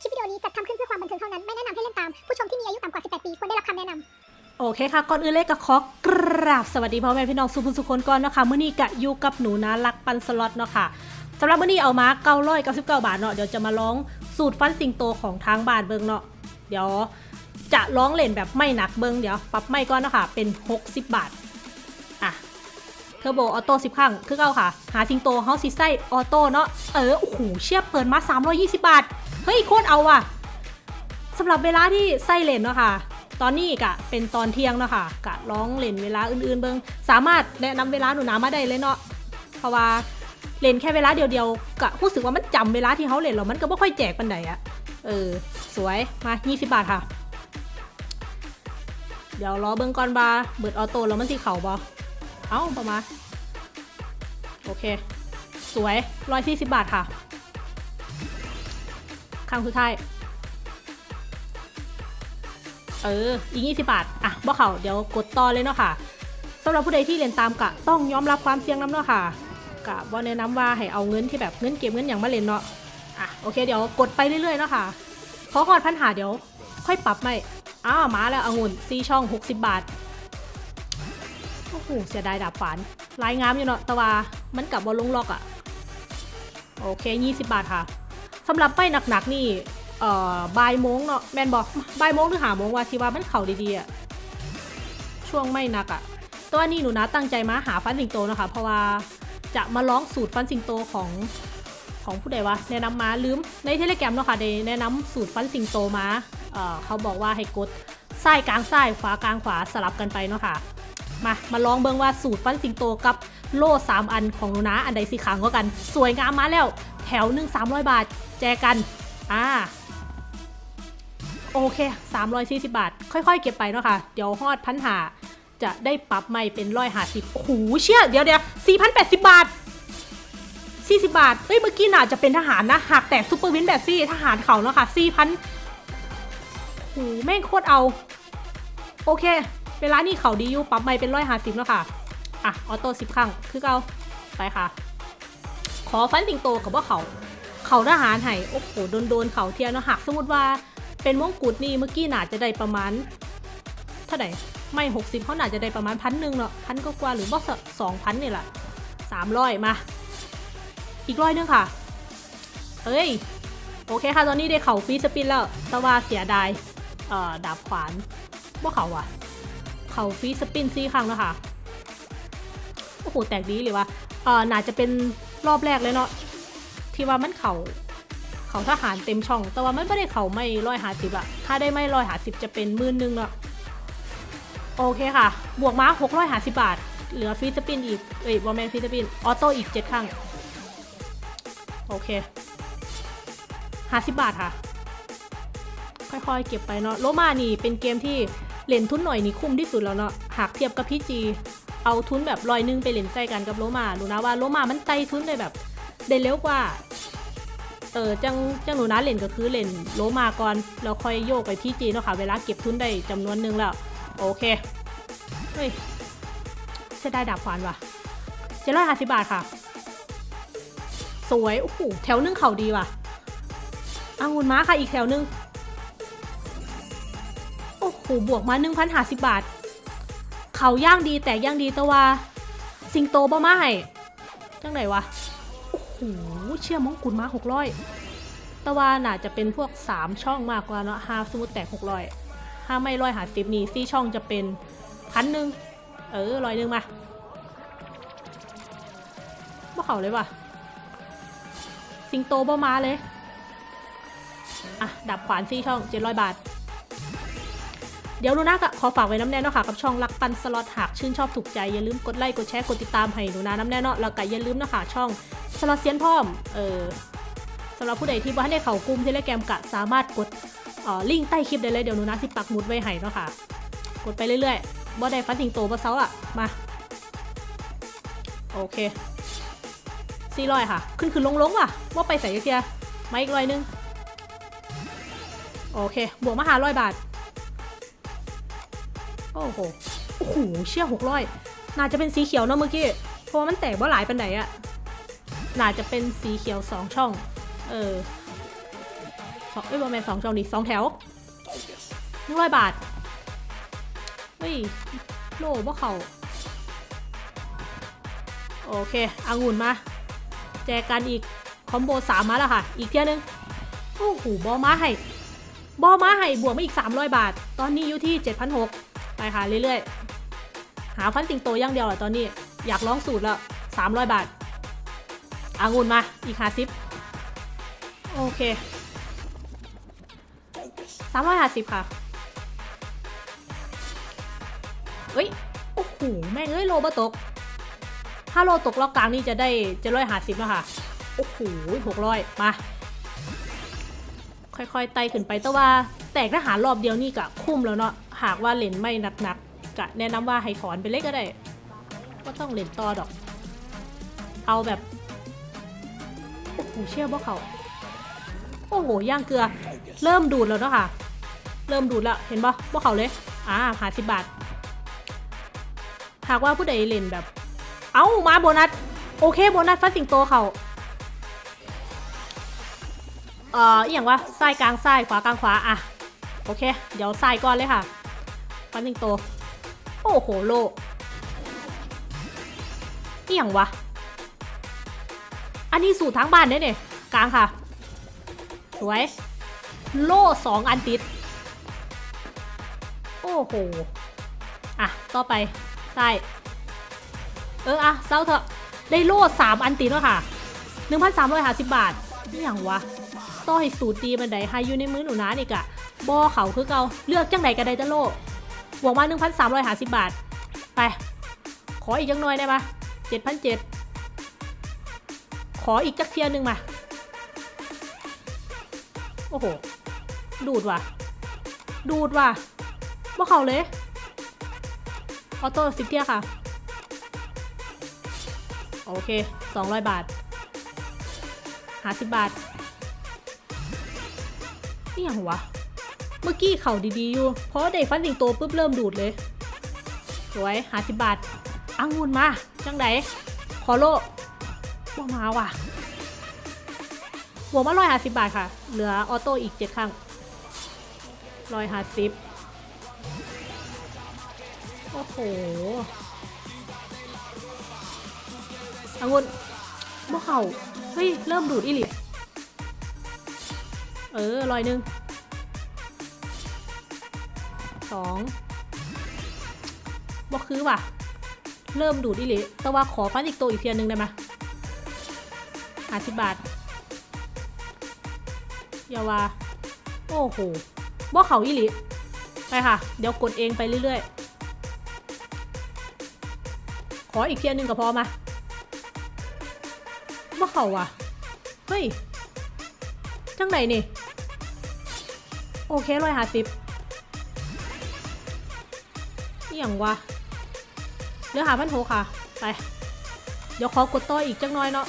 คลิปวิดีโอนี้จัดทำขึ้นเพื่อความบันเทิงเท่านั้น ไม่แนะนำให้เล่นตาม ผู้ชมที่มีอายุต่ำกว่า 18 ปี ควรได้รับคำแนะนำโอเคค่ะ ก่อนอื่นเลยก็ขอกราบสวัสดีพ่อแม่พี่น้องสุผู้สุคนก่อนเนาะคะมื้อนี้กะอยู่กับหนูนารักปั่นสล็อตเนาะค่ะสำหรับมื้อนี้เอามา999บาทเนาะเดี๋ยวจะมาลองสูตรฟันสิงโตของทางบ้านเบิ่งเนาะเดี๋ยวจะลองเล่นแบบไม้หนักเบิ่งเดี๋ยวปรับไม้ก่อนเนาะค่ะเป็น60บาทอะ turbo auto 10ครั้งคือเก่าค่ะ หาสิงโตเฮาสิใส่ auto เนาะเออโอ้โหเชียบเปิดมา320บาท เฮ้ยโคตรเอาว่ะสำหรับเวลาที่ไส้เลนเนาะค่ะ ตอนนี้กะเป็นตอนเที่ยงเนาะค่ะกะร้องเล่นเวลาอื่นๆเบิงสามารถแนะนำเวลาหนูนามาได้เลยเนาะเพราะว่าเล่นแค่เวลาเดียวๆกะรู้สึกว่ามันจำเวลาที่เขาเล่นแล้วมันก็ไม่ค่อยแจกปันใดอะเออ สวยมา20บาทค่ะ เดี๋ยวรอเบิ้งก่อนบาเบิดออโต้แล้วมันสิเข่าบอเอ้าประมาณโอเค สวย140บาทค่ะ ครั้งสุดท้าย เออ อีก20บาท อะบ่เขาเดี๋ยวกดต่อเลยเนาะค่ะสำหรับผู้ใดที่เรียนตามกะต้องยอมรับความเสี่ยงน้ำเนาะค่ะกะบ่แนะนำว่าให้เอาเงินที่แบบเงินเก็บเงินอย่างมาเล่นเนาะ อะโอเค เดี๋ยวกดไปเรื่อยๆเนาะค่ะ พอหอดพันหาเดี๋ยว ค่อยปรับไม่อ้าวมาแล้วองุ่นซีช่อง 60 บาท โอ้โหเสียดายดาบฝานลายงามอยู่เนาะแต่ว่ามันกลับบอลลงล็อกอะโอเค 20 บาทค่ะ สำหรับไปหนักๆนี่เอ่อบ่ายโมงเนาะแมนบอกบ่ายโมงหรือหาโมงว่าที่ว่ามันเข่าดีๆอะช่วงไม่หนักอะตัวนี่หนูนะตั้งใจมาหาฟันสิงโตนะคะ เพราะว่าจะมาร้องสูตรฟันสิงโตของของผู้ใดวะแนะนำมาลืมในเทเลแกรมเนาะค่ะได้แนะนำสูตรฟันสิงโตมาเอ่อเขาบอกว่าให้กดซ้ายกลางซ้ายขวากลางขวาสลับกันไปเนาะค่ะมามาลองเบิ่งว่าสูตรฟันสิงโตกับโล่สามอันของหนูนะอันใดสีขาวกว่ากัน สวยงามมาแล้ว ถวหนึ่ง300 บาท แจกัน อ่า โอเค 340 บาท ค่อยๆ เก็บไปเนาะค่ะ เดี๋ยวฮอดพันหาจะได้ปรับใหม่เป็นร้อยห้าสิบโอ้โหเชี่ย เดี๋ยวเดี๋ยว4,080บาท40บาท เฮ้ย เมื่อกี้น่าจะเป็นทหารนะ หากแตกซูเปอร์วินแบบซี่ทหารเขาเนาะค่ะ4,000โอ้โหแม่งโคตรเอา โอเค เวลานี่เขาดีอยู่ปรับใหม่เป็นร้อยห้าสิบแล้วค่ะ อะ ออโต้สิบครั้ง คือเก่าไปค่ะ ขอฟันสิงโตกับว่าเขา เขาทหารไห้โอ้โหโดนโดนเขาเทียนเนาะหักสมมติว่าเป็นมงกุฎนี่เมื่อกี้น่าจะได้ประมาณเท่าไหร่ไม่หกสิบเขาน่าจะได้ประมาณพันหนึ่งเนาะพันก็กว่าหรือว่าสองพันนี่แหละสามร้อยมา อีกร้อยนึงค่ะเอ้ย โอเคค่ะ ตอนนี้ได้เข่าฟีสปินแล้วแต่ว่าเสียดายเอ่อดาบขวานว่าเขาอะเข่าฟีสปินซี่ครั้งแล้วค่ะโอ้โหแตกดีเลยว่ะเอ่อน่าจะเป็น รอบแรกเลยเนาะที่ว่ามันเขาเขาทหารเต็มช่อง แต่ว่ามันไม่ได้เขาไม่ร้อยหาสิบอะถ้าได้ไม่ร้อยหาสิบจะเป็นหมื่นนึงเนาะโอเคค่ะ บวกมาหกร้อยห้าสิบบาท เหลือ free spin อีกเอ้ยบ่แม่น free spin auto อีกเจ็ดครั้งโอเคห้าสิบบาทค่ะ ค่อยๆ เก็บไปเนาะโรม่านี่เป็นเกมที่เล่นทุนหน่อยนี่คุ้มที่สุดแล้วเนาะหากเทียบกับ PG เอาทุนแบบลอยนึงไปเล่นใส่กันกับโรม่าดูนะว่าโรม่ามันไต่ทุนได้แบบได้เร็วกว่า เออจังจังหนูนะเล่นก็คือเล่นโลมาก่อนแล้วค่อยโยกไปพี่จีเนาะค่ะเวลาเก็บทุนได้จำนวนนึงแล้ว โอเคเฮ้ยจะได้ดาบขวานว่ะเจ็ดร้อยห้าสิบบาทค่ะ สวยโอ้โหแถวหนึงเข่าดีว่ะอางุนม้าค่ะอีกแถวนึงโอ้โหบวกมาหนึ่งพันห้าสิบบาท เขาย่างดีแตกย่างดีต่ว่าสิงโตบ่มาให้จังไหนวะ โอ้โห เชื่อมงกุฎมาหกร้อยต่ว่าน่าจะเป็นพวกสามช่องมากกว่าเนาะห้าสมมติแตกหกร้อยห้าไม่ร้อยหาสิบนี่ซี่ช่องจะเป็นพันหนึ่งเออร้อยหนึ่งมาบ่เขาเลยว่ะ สิงโตบ่มาเลย อะ ดับขวานซี่ช่องเจ็ดร้อยบาท เดี๋ยวหนูนาก็ขอฝากไว้น้ำแน่เนาะค่ะกับช่องรักปันสล็อตหากชื่นชอบถูกใจอย่าลืมกดไลค์กดแชร์กดติดตามให้หนูนาน้ำแน่เนาะแล้วก็อย่าลืมนะคะช่องสล็อตเซียนพร้อมเออสำหรับผู้ใดที่บ่ทันได้เข้ากลุ่มเทเลแกรมกะสามารถกดเอ่อลิงก์ใต้คลิปได้เลยเดี๋ยวหนูนาสิปักหมุดไว้ให้เนาะค่ะ กดไปเรื่อยๆบ่ได้ฟันสิงโตบ่เซาอะ มา โอเคสี่ร้อยค่ะ ขึ้นขึ้นลงลงว่ะว่าไปใส่เทียมาอีกร้อยนึง โอเค บวกมาหาร้อยบาท โอ้โห โอ้โห เชี่ยหกร้อยน่าจะเป็นสีเขียวเนอะเมื่อกี้ เพราะว่ามันแตกว่าหลายปันไหนอะน่าจะเป็นสีเขียวสองช่อง เออสองเอ้ยบอแมนสองช่องดิสองแถวหนึ่งร้อยบาท เฮ้ย โล่บ่เขาโอเคองุ่นมา แจกกันอีก คอมโบสามมาแล้วค่ะ อีกเที่ยนึง โอ้โห บอมาให้ บอมาให้บวกมาอีก 300 บาท ตอนนี้อยู่ที่ 7,600 ไปค่ะเรื่อยๆ หาฟันติงโตอย่างเดียวเหรอตอนนี้ อยากลองสูตรแล้ว300บาทอางุ่นมา อีกหาซิป โอเค350ค่ะ เฮ้ย โอ้โห แม่งเอ้ย โลบะตก ถ้าโลตกรอบกลางนี่จะได้จ็ดร้อยห้าสิบแล้วค่ะ โอ้โหหกร้อยมา ค่อยๆ ไต่ขึ้นไปแต่ว่า แตกทหารรอบเดียวนี่กะคุ้มแล้วเนาะ หากว่าเล่นไม่นักๆกะแนะนำว่าให้ถอนไปเล็กก็ได้ ก็ต้องเล่นต่อดอก เอาแบบโอ้โหเชื่อบ่เขาโอ้โหย่างเกลือ เริ่มดูดแล้วเนาะค่ะ เริ่มดูดแล้วเห็นบ่บ่เขาเลยอ่าหาสิบบาทหากว่าผู้ใดเล่นแบบ เอ้ามาโบนัสโอเคโบนัสฟัดสิงโตเขาเอ่ออย่างว่าซ้ายกลางซ้ายขวากลางขวาอะโอเค เดี๋ยวซ้ายก่อนเลยค่ะ ฟันสิงโตโอ้โหโลอหย่างวะ อันนี้สูตรทั้งบ้านเนี่ยเนี่ยกลางค่ะ สวย โล่สองอันติด โอ้โห อะ ต่อไปซ้เอออะเศร้าเถอะ ได้โล่สามอันติดแล้วค่ะหนึ่งพันสามร้อยห้าสิบบาทนี่อย่างวะต่อให้สูตรตีบันไดให้อยู่ในมือหนูนะนี่กะบอเขาคือเกาเลือกจังไหนก็ได้จะโล่ บวกมาหนึ่งพันสามร้อยห้าสิบบาท ไป ขออีกจังหน่อยได้ปะเจ็ดพันเจ็ดขออีกจักเทียหนึ่งมา โอ้โห ดูดว่ะ ดูดว่ะว่าเขาเลย ออโต้สิบเทียค่ะ โอเค 200 บาทหาสิบบาทนี่ย่างวะ มื่อกี้เข่าดีๆอยู่เพราะได้ฟันสิงโตปุ๊บเริ่มดูดเลย สวยหาสิบบาทอังุนมา จังไดขอโลว่มาว่ะบวกมาร้อยห้าสิบบาทค่ะ เหลือออโต้อีกเจ็ดครั้งร้อยห้าสิบโอ้โหอังุนบ่เข่าเฮ้ย เริ่มดูดอีหลีเออลอยหนึ่ง สองบ่คือว่ะ เริ่มดูดอีหลีแต่ว่าขอฟันอีกตัวอีกเทียนหนึ่งได้ไหมห้าสิบบาทอย่าว่าโอ้โหบ่เขาอีหลีไปค่ะ เดี๋ยวกดเองไปเรื่อยๆ ขออีกเทียนหนึ่งก็พอมาว่าเขาอะเฮ้ย จังไหนนี่ โอเคร้อยห้าสิบ อย่างวะเหลือหาพันโหค่ะ ไป เดี๋ยวขอกดต่ออีกจังน้อยเนาะ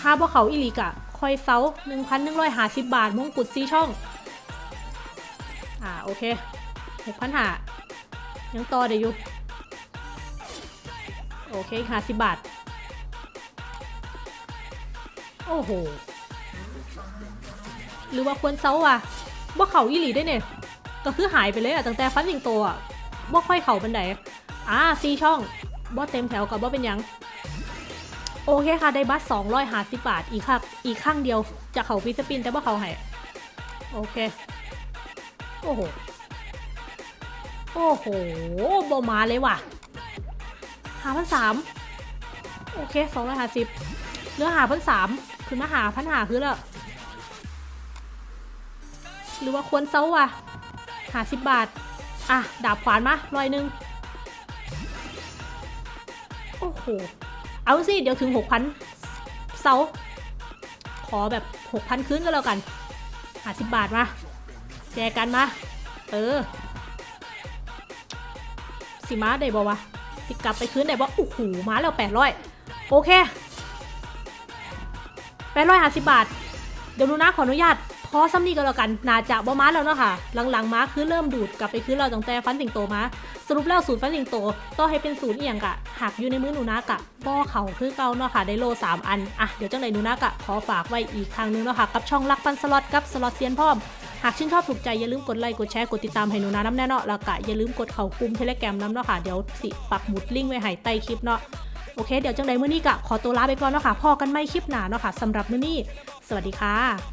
ถ้าพวกเขาอีหลีกะ คอยเซาหนึ่งพันหนึ่งร้อยห้าสิบบาทมงกุฎซีช่อง อ่า โอเคหกพันหายังต่อได้อยู่ โอเคห้าสิบบาท โอ้โห หรือว่าควรเซาว่ะว่เขาอีหลีได้เนี่ย ก็คือหายไปเลยอะตั้งแต่ฟันสิงโตอะ ว่ค่อยเข่าบันไดอ่าซีช่องบ่เต็มแถวกับบ่เป็นยัง โอเคค่ะ ได้บัตสองร้อยห้าสิบบาท อีกครับอีกข้างเดียว จะเข่าฟิสปินแต่ว่าเข่าให้โอเค โอ้โห โอ้โหบมาเลยว่ะหาพันสามโอเคสองร้อยห้าสิบเนื้อหาพันสามคือมาหาพันหาคือแล้วหรือว่าควรเซาว่ะหาสิบบาท อะ ดาบขวานมาร้อยหนึ่งโอ้โห เอาสิ เดี๋ยวถึงหกพันเซาขอแบบหกพันคืนก็แล้วกันหาสิบบาทมา แจกกันมา เออ สิมาได้บ่วะสิกลับไปคืนได้บ่โอ้โหมาแล้วแปดร้อยโอเคแปดร้อยห้าสิบบาท เดี๋ยวนูนะขออนุญาต พอซ้ำนี่ก็แล้วกันนาจะบ่มาแล้วเนาะค่ะ หลังๆมาคือเริ่มดูดกลับไปคือเราตั้งแต่ฟันสิงโตมา สรุปแล้วสูตรฟันสิงโตต่อให้เป็นสูตรเอียงกะหากอยู่ในมือหนูนะกะบ่อเขาคือเก่าเนาะค่ะได้โลสามอัน อะเดี๋ยวจังไหนหนูนะกะขอฝากไว้อีกครั้งนึงเนาะค่ะกับช่องรักฟันสล็อตกับสล็อตเซียนพร้อมหากชื่นชอบถูกใจอย่าลืมกดไลค์กดแชร์กดติดตามให้หนูนาน้ำแน่เนาะแล้วก็อย่าลืมกดเข้ากลุ่มเทเลแกรมน้ำเนาะค่ะเดี๋ยวสิปักหมุดลิงก์ไว้ให้ใต้คลิปเนาะโอเคเดี๋ยวจังใดมื้อนี้ก็ขอตัวลาไปก่อนเนาะค่ะพอกันไม่คลิปหนาเนาะค่ะสำหรับมื้อนี้ สวัสดีค่ะ